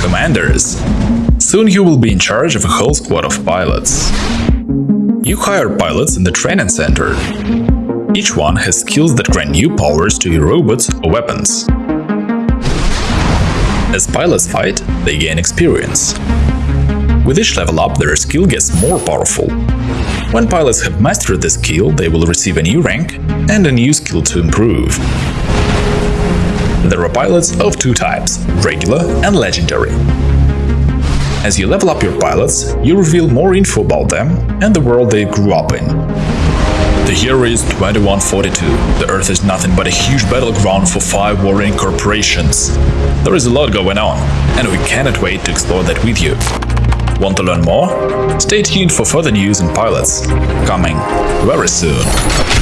Commanders. Soon you will be in charge of a whole squad of pilots. You hire pilots in the training center. Each one has skills that grant new powers to your robots or weapons. As pilots fight, they gain experience. With each level up, their skill gets more powerful. When pilots have mastered the skill, they will receive a new rank and a new skill to improve. There are pilots of two types, regular and legendary. As you level up your pilots, you reveal more info about them and the world they grew up in. The year is 2142. The Earth is nothing but a huge battleground for five warring corporations. There is a lot going on, and we cannot wait to explore that with you. Want to learn more? Stay tuned for further news and pilots, coming very soon.